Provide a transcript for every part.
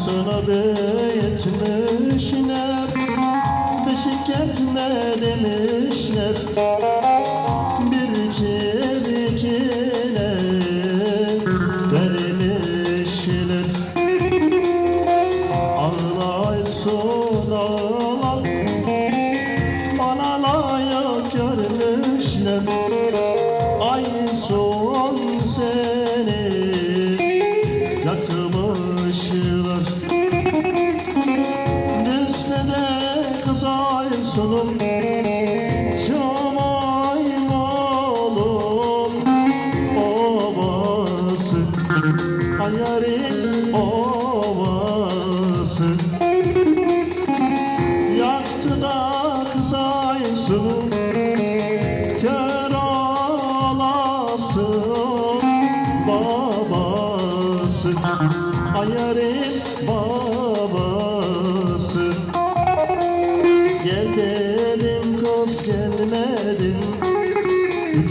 Ay sana yetmişler Beşik etme demişler. Bir çevikine vermişler. Ağlaysın ağla Bana layık görmüşler sunum Şamay malum Ovası. Hayarin ovası. Yaktı da kızay sunum Kör olasın babası Ayarın babası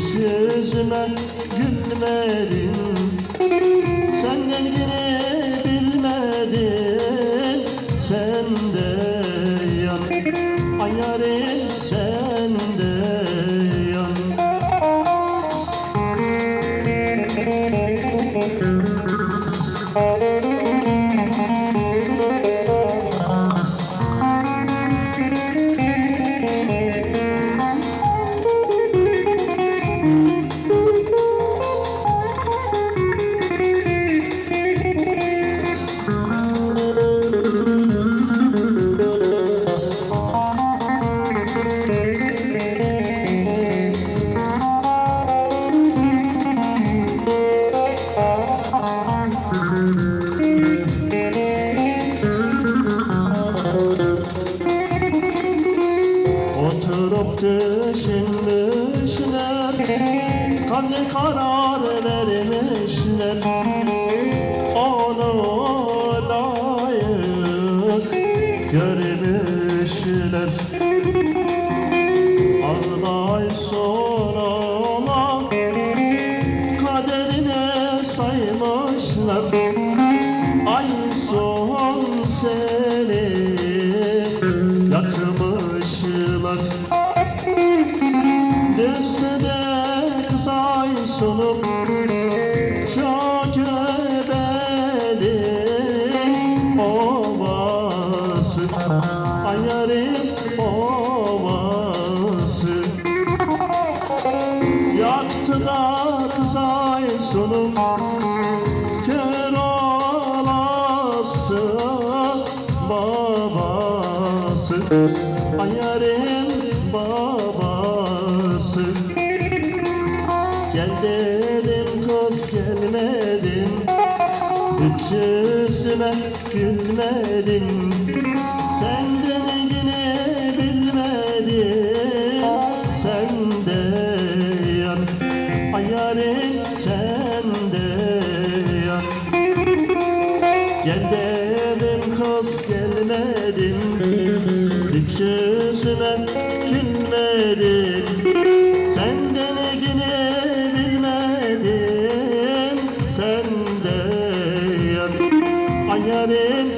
yüzüme gülmedin Senden yine bilmedin Sen de yan. Ayarın sen de yan. Oturup düşünmüşler. Kalbi karar vermişler. Onu layık görmüşler. Ağlay sonra Kaderine saymışlar. Ay son seni yakmışlar babası. Ayarın babası. Gel dedim kız gelmedin Hiç yüzüme gülmedin Sen de yine bilmedin? Sen de yan Ayarın sen Yüzüme gülmedin Senden yine bilmedin Sen de yan Ayarın